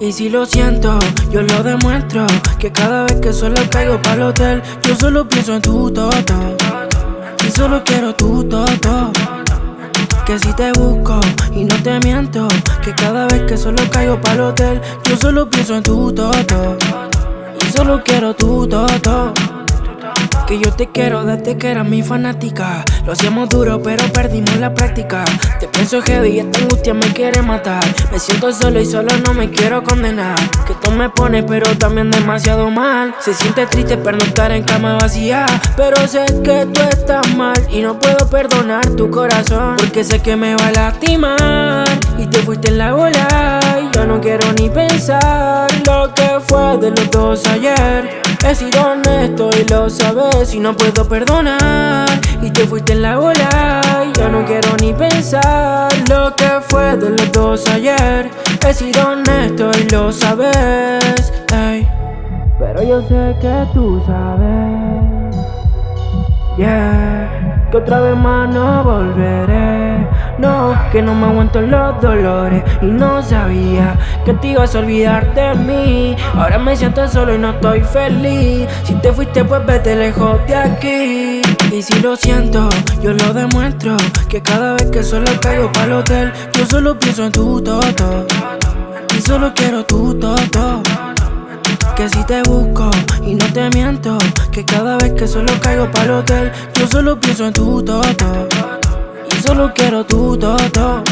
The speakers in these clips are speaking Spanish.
Y si lo siento, yo lo demuestro Que cada vez que solo caigo para el hotel Yo solo pienso en tu toto. Y solo quiero tu toto. Que si te busco y no te miento Que cada vez que solo caigo para el hotel Yo solo pienso en tu toto. Y solo quiero tu toto que yo te quiero desde que eras mi fanática. Lo hacíamos duro pero perdimos la práctica. Te pienso heavy y esta angustia me quiere matar. Me siento solo y solo no me quiero condenar. Que tú me pones pero también demasiado mal. Se siente triste estar en cama vacía. Pero sé que tú estás mal Y no puedo perdonar tu corazón. Porque sé que me va a lastimar Y te fuiste en la bola Y yo no quiero ni pensar Lo que fue de los dos ayer. He sido honesto y lo sabes y no puedo perdonar. Y te fuiste en la bola ya no quiero ni pensar Lo que fue de los dos ayer. He sido honesto y lo sabes Pero yo sé que tú sabes Yeah Que otra vez más no volveré no, que no me aguanto los dolores. Y no sabía que te ibas a olvidar de mí. Ahora me siento solo y no estoy feliz. Si te fuiste pues vete lejos de aquí. Y si lo siento, yo lo demuestro. Que cada vez que solo caigo para el hotel Yo solo pienso en tu toto. Y solo quiero tu toto. Que si te busco y no te miento Que cada vez que solo caigo para el hotel Yo solo pienso en tu toto solo quiero tu toto.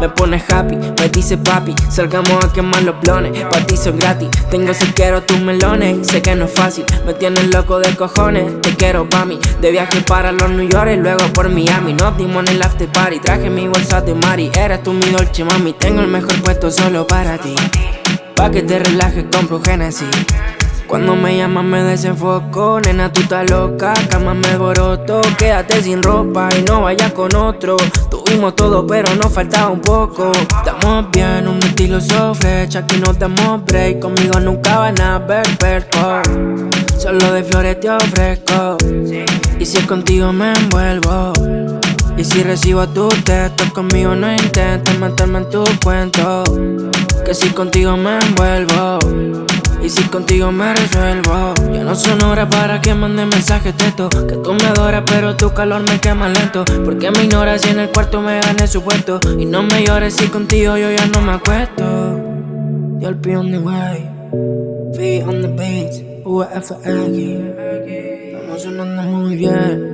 Me pones happy, me dice papi Salgamos a quemar los blones, pa' ti soy gratis Tengo si quiero tus melones, sé que no es fácil Me tienes loco de cojones, te quiero pa' mí De viaje para los New York y luego por Miami. Nos dimos en el after party, traje mi bolsa de Mari. Eres tú mi dolce mami, tengo el mejor puesto solo para ti. Pa' que te relajes, compro Genesis cuando me llamas me desenfoco, nena tú estás loca, cama me boroto Quédate sin ropa y no vayas con otro. Tuvimos todo pero nos faltaba un poco. Estamos bien, un estilo sofre, aquí no damos break Conmigo nunca van a perco Solo de flores te ofrezco. Y si es contigo me envuelvo. Y si recibo tu texto conmigo no intentes meterme en tu cuento. Que si contigo me envuelvo y si contigo me resuelvo Ya no son horas para que mande mensajes teto Que tú me adoras pero tu calor me quema lento. Porque me ignoras y en el cuarto me gané su puesto. Y no me llores si contigo yo ya no me acuesto. You'll be on the way Feet on the beats UFX Estamos sonando muy bien